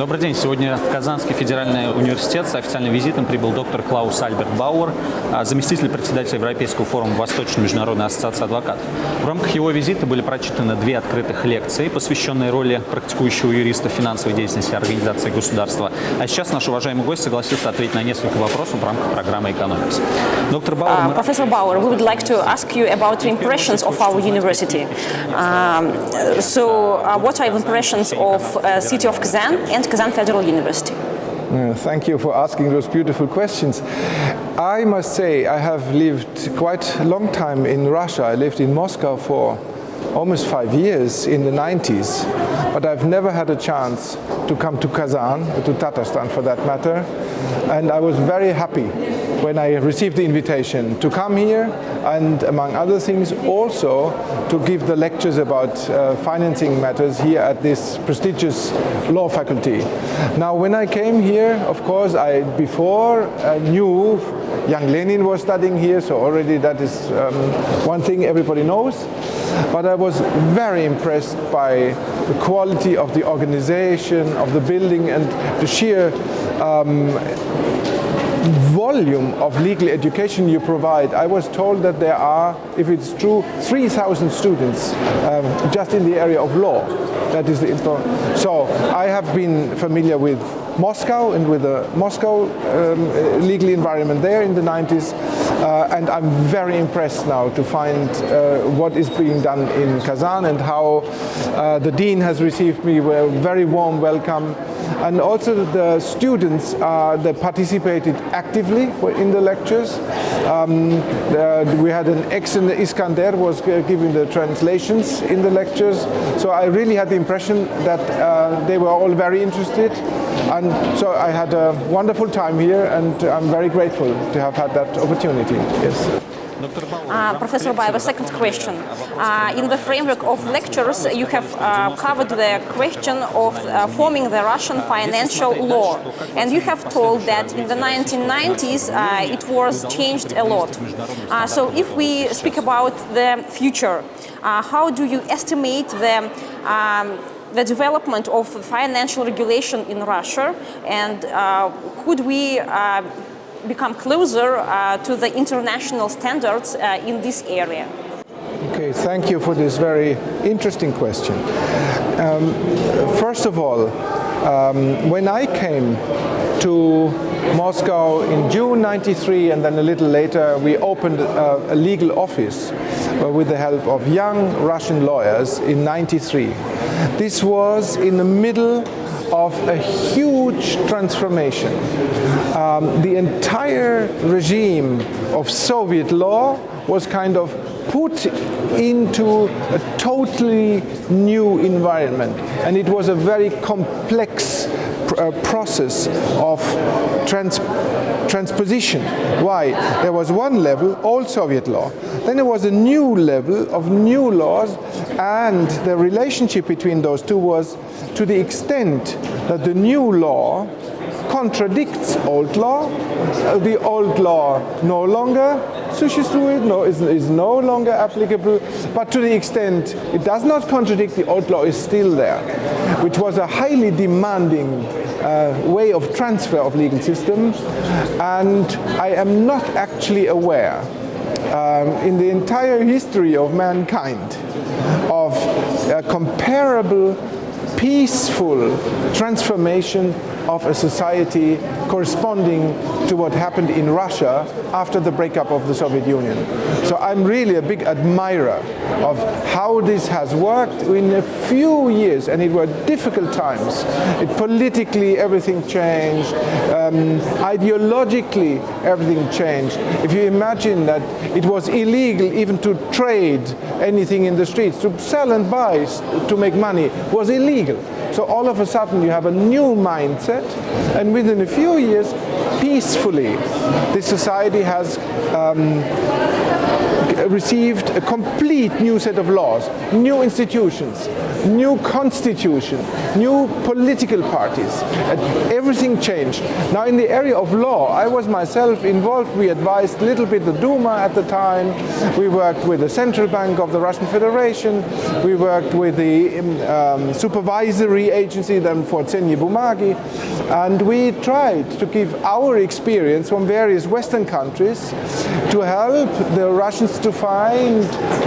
Добрый день. Сегодня в Казанский федеральный университет с официальным визитом прибыл доктор Клаус Альберт Бауэр, а, заместитель председателя Европейского форума Восточной международной ассоциации адвокатов. В рамках его визита были прочитаны две открытых лекции, посвященные роли практикующего юриста в финансовой деятельности организации государства. А сейчас наш уважаемый гость согласился ответить на несколько вопросов в рамках программы «Экономикс». Доктор Бауэр, Uh, Professor Bauer, we would like to ask you about the impressions of our university. Um, so, uh, what are impressions of uh, city of Kazan and Kazan Federal University? Uh, Thank you for asking those beautiful questions. I must say I have lived quite a long time in Russia. I lived in Moscow for almost five years in the 90s, but I've never had a chance to come to Kazan, to Tatarstan for that matter, and I was very happy when I received the invitation to come here and among other things also to give the lectures about uh, financing matters here at this prestigious law faculty. Now when I came here, of course, I before I knew young Lenin was studying here, so already that is um, one thing everybody knows. But I was very impressed by the quality of the organization, of the building and the sheer volume of legal education you provide. I was told that there are, if it's true, 3,000 students um, just in the area of law. That is the info. So I have been familiar with Moscow and with the Moscow um, legal environment there in the 90s. Uh, and I'm very impressed now to find uh, what is being done in Kazan and how uh, the dean has received me with a very warm welcome and also the students uh, they participated actively in the lectures. Um, uh, we had an excellent Iskander was giving the translations in the lectures, so I really had the impression that uh, they were all very interested, and so I had a wonderful time here, and I'm very grateful to have had that opportunity. Yes. Uh, Professor Bauer, second question. Uh, in the framework of lectures, you have uh, covered the question of forming the Russian financial law. And you have told that in the 1990s, it was changed a lot. so if we speak about the future, how do you estimate the um, the development of financial regulation in Russia? And could we become closer uh, to the international standards uh, in this area? Okay, thank you for this very interesting question. Um, first of all, um, when I came to Moscow in June 93 and then a little later we opened a, a legal office uh, with the help of young Russian lawyers in 93. This was in the middle of a huge transformation. Um, the entire regime of Soviet law was kind of put into a totally new environment and it was a very complex uh, process of trans- transposition. Why? There was one level, old Soviet law. Then there was a new level of new laws and the relationship between those two was to the extent that the new law contradicts old law. Uh, the old law no longer Sushistru no, is, is no longer applicable, but to the extent it does not contradict, the old law is still there, which was a highly demanding uh, way of transfer of legal systems, and I am not actually aware um, in the entire history of mankind of a comparable peaceful transformation of a society corresponding to what happened in Russia after the breakup of the Soviet Union. So I'm really a big admirer of how this has worked in a few years, and it were difficult times. It politically everything changed, um, ideologically everything changed. If you imagine that it was illegal even to trade anything in the streets, to sell and buy to make money was illegal. So all of a sudden you have a new mindset, and within a few years, peacefully, this society has um, received a complete new set of laws, new institutions, new constitution, new political parties. Everything changed. Now in the area of law, I was myself involved. We advised a little bit the Duma at the time. We worked with the Central Bank of the Russian Federation. We worked with the um, supervisory agency then for Tsenye Bumagi. And we tried to give our experience from various Western countries to help the Russians to find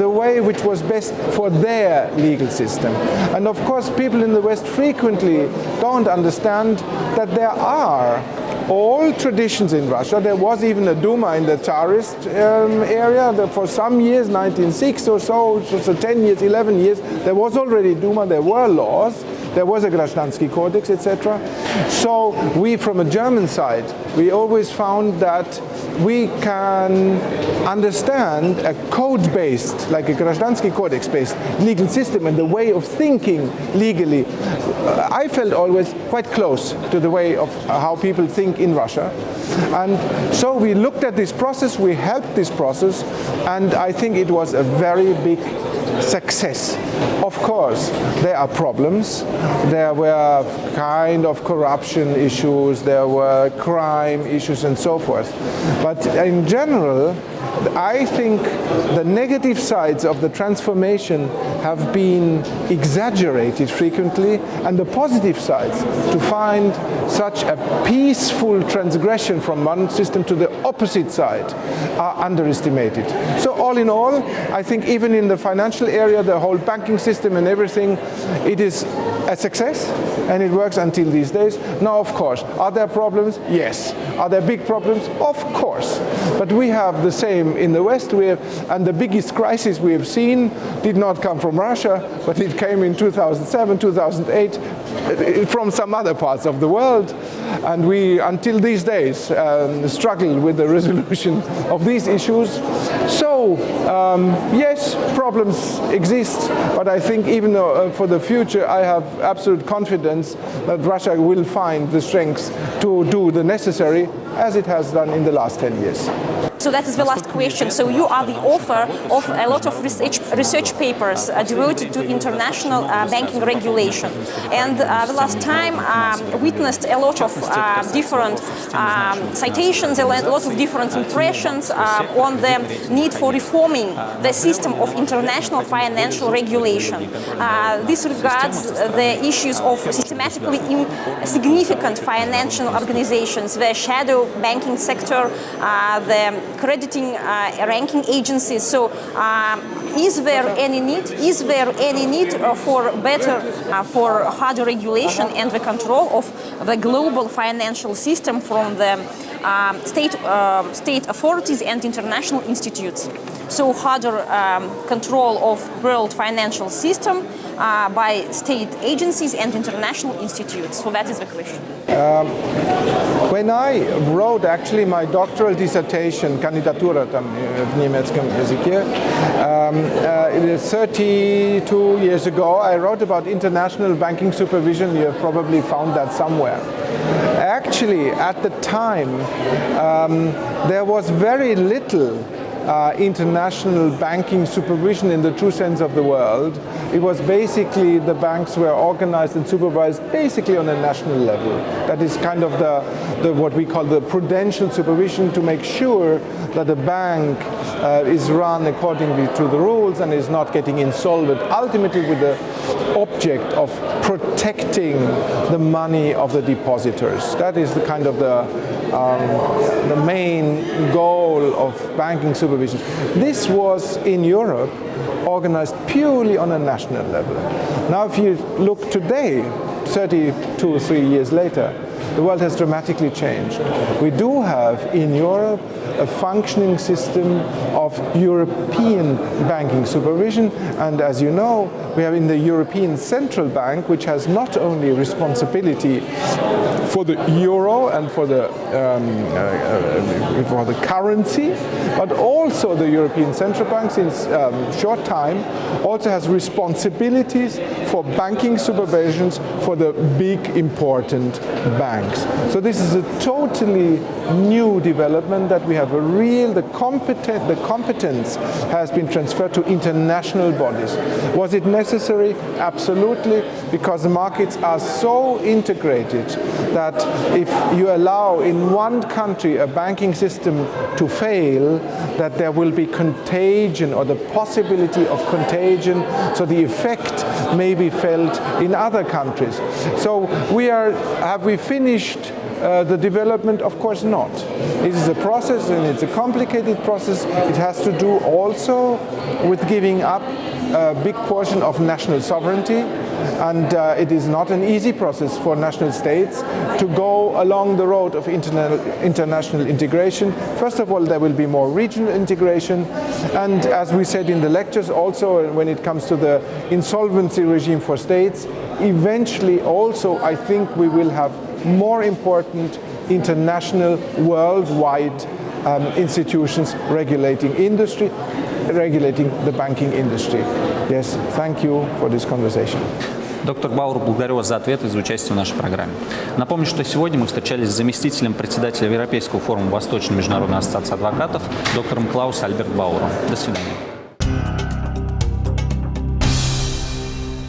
the way which was best for their legal system. And of course, people in the West frequently don't understand that there are all traditions in Russia. There was even a Duma in the Tsarist um, area that for some years, 1906 or so, so 10 years, 11 years, there was already Duma, there were laws. There was a Grashnansky Codex, etc. So we, from a German side, we always found that we can understand a code-based, like a Grashnansky Codex-based legal system and the way of thinking legally. I felt always quite close to the way of how people think in Russia. And so we looked at this process, we helped this process, and I think it was a very big success. Of course, there are problems. There were kind of corruption issues, there were crime issues and so forth. But in general, I think the negative sides of the transformation have been exaggerated frequently and the positive sides to find such a peaceful transgression from one system to the opposite side are underestimated. So all in all, I think even in the financial area, the whole banking system and everything, it is a success and it works until these days. Now, of course, are there problems? Yes. Are there big problems? Of course. But we have the same in the West, we have, and the biggest crisis we have seen did not come from Russia, but it came in 2007, 2008, uh, from some other parts of the world. And we, until these days, um, struggle with the resolution of these issues. So, um, yes, problems exist, but I think even though, uh, for the future, I have absolute confidence that Russia will find the strength to do the necessary, as it has done in the last 10 years. So that is the last question. So you are the author of a lot of research, research papers uh, devoted to international uh, banking regulation. And uh, the last time um, witnessed a lot of uh, different um, citations, a lot of different impressions uh, on the need for reforming the system of international financial regulation. Uh, this regards the issues of systematically significant financial organizations, the shadow banking sector, the crediting uh, ranking agencies. So um, is there any need? Is there any need uh, for better, uh, for harder regulation and the control of the global financial system from the um, state, uh, state authorities and international institutes? So harder um, control of world financial system uh, by state agencies and international institutes. So that is the question. Um, when I wrote actually my doctoral dissertation, kandidatura tam w niemieckim językie, um, uh, 32 years ago, I wrote about international banking supervision. You have probably found that somewhere. Actually, at the time, um, there was very little uh, international banking supervision in the true sense of the word. It was basically the banks were organized and supervised basically on a national level. That is kind of the, the what we call the prudential supervision to make sure that the bank uh, is run accordingly to the rules and is not getting insolvent, ultimately with the object of protecting the money of the depositors. That is the kind of the, um, the main goal of banking supervision. This was in Europe organized purely on a national level. Now if you look today, 32 or 3 years later, the world has dramatically changed. We do have in Europe a functioning system of European banking supervision and as you know we have in the European Central Bank which has not only responsibility for the euro and for the, um, uh, uh, for the currency but also the European Central Bank since um, short time also has responsibilities for banking supervisions for the big important banks banks. So this is a totally new development that we have a real, the, competent, the competence has been transferred to international bodies. Was it necessary? Absolutely, because the markets are so integrated that if you allow in one country a banking system to fail, that there will be contagion or the possibility of contagion, so the effect may be felt in other countries. So we are, have we finished uh, the development? Of course not. It is a process and it's a complicated process. It has to do also with giving up a big portion of national sovereignty and uh, it is not an easy process for national states to go along the road of interna international integration. First of all, there will be more regional integration and as we said in the lectures also when it comes to the insolvency regime for states, eventually also I think we will have more important international worldwide um, institutions regulating industry, regulating the banking industry. Yes, thank you for this conversation. Доктор Бауэр, благодарю вас за ответы и за участие в нашей программе. Напомню, что сегодня мы встречались с заместителем председателя Европейского форума Восточной международной ассоциации адвокатов, доктором Клаус Альберт Бауэром. До свидания.